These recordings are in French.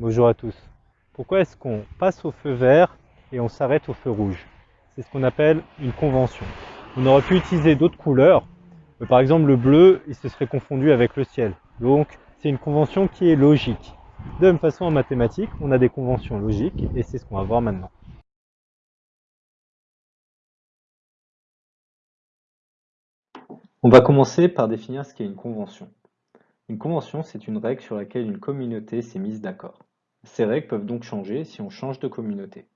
Bonjour à tous. Pourquoi est-ce qu'on passe au feu vert et on s'arrête au feu rouge? C'est ce qu'on appelle une convention. On aurait pu utiliser d'autres couleurs. Par exemple, le bleu, il se serait confondu avec le ciel. Donc, c'est une convention qui est logique. De la même façon, en mathématiques, on a des conventions logiques et c'est ce qu'on va voir maintenant. On va commencer par définir ce qu'est une convention. Une convention, c'est une règle sur laquelle une communauté s'est mise d'accord. Ces règles peuvent donc changer si on change de communauté.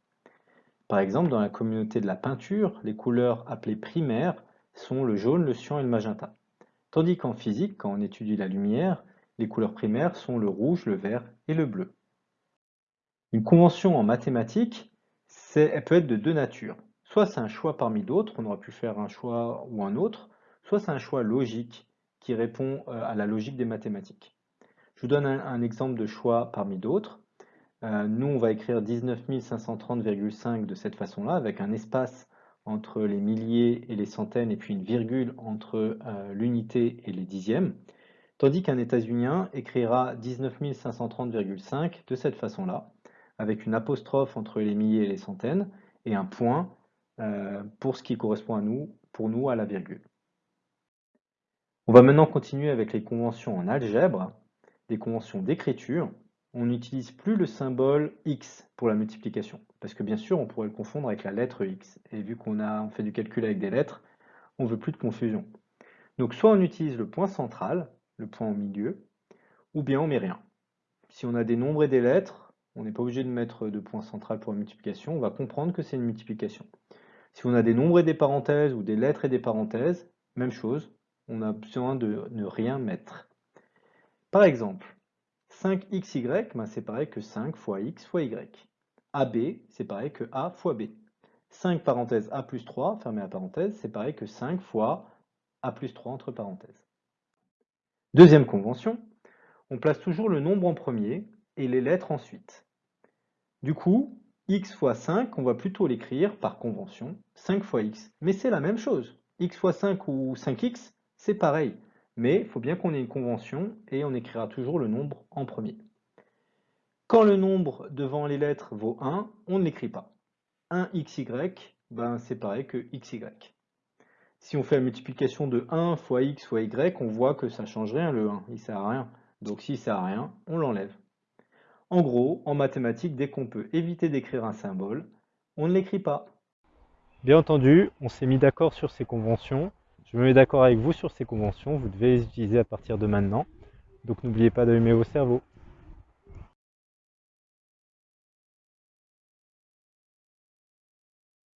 Par exemple, dans la communauté de la peinture, les couleurs appelées primaires sont le jaune, le cyan et le magenta. Tandis qu'en physique, quand on étudie la lumière, les couleurs primaires sont le rouge, le vert et le bleu. Une convention en mathématiques, elle peut être de deux natures. Soit c'est un choix parmi d'autres, on aurait pu faire un choix ou un autre, soit c'est un choix logique, qui répond euh, à la logique des mathématiques. Je vous donne un, exemple de choix parmi d'autres. Euh, nous, on va écrire 19 530,5 de cette façon-là, avec un espace entre les milliers et les centaines, et puis une virgule entre euh, l'unité et les dixièmes, tandis qu'un états-unien écrira 19 530,5 de cette façon-là, avec une apostrophe entre les milliers et les centaines, et un point pour ce qui correspond à nous, pour nous à la virgule. On va maintenant continuer avec les conventions en algèbre, les conventions d'écriture. On n'utilise plus le symbole X pour la multiplication, parce que bien sûr on pourrait le confondre avec la lettre X, et vu qu'on a fait du calcul avec des lettres, on veut plus de confusion. Donc soit on utilise le point central, le point au milieu, ou bien on met rien. Si on a des nombres et des lettres, on n'est pas obligé de mettre de point central pour la multiplication, on va comprendre que c'est une multiplication. Si on a des nombres et des parenthèses, ou des lettres et des parenthèses, même chose, on a besoin de ne rien mettre. Par exemple, 5xy, ben c'est pareil que 5 fois x fois y. AB, c'est pareil que a fois b. 5 parenthèses a plus 3, fermez la parenthèse, c'est pareil que 5 fois a plus 3 entre parenthèses. Deuxième convention, on place toujours le nombre en premier et les lettres ensuite. Du coup, x fois 5, on va plutôt l'écrire par convention, 5 fois x. Mais c'est la même chose. x fois 5 ou 5x, c'est pareil, mais il faut bien qu'on ait une convention et on écrira toujours le nombre en premier. Quand le nombre devant les lettres vaut 1, on ne l'écrit pas. 1xy, ben c'est pareil que xy. Si on fait la multiplication de 1 fois x fois y, on voit que ça ne change rien le 1, il ne sert à rien. Donc s'il ne sert à rien, on l'enlève. En gros, en mathématiques, dès qu'on peut éviter d'écrire un symbole, on ne l'écrit pas. Bien entendu, on s'est mis d'accord sur ces conventions, je me mets d'accord avec vous sur ces conventions, vous devez les utiliser à partir de maintenant. Donc n'oubliez pas d'allumer vos cerveaux.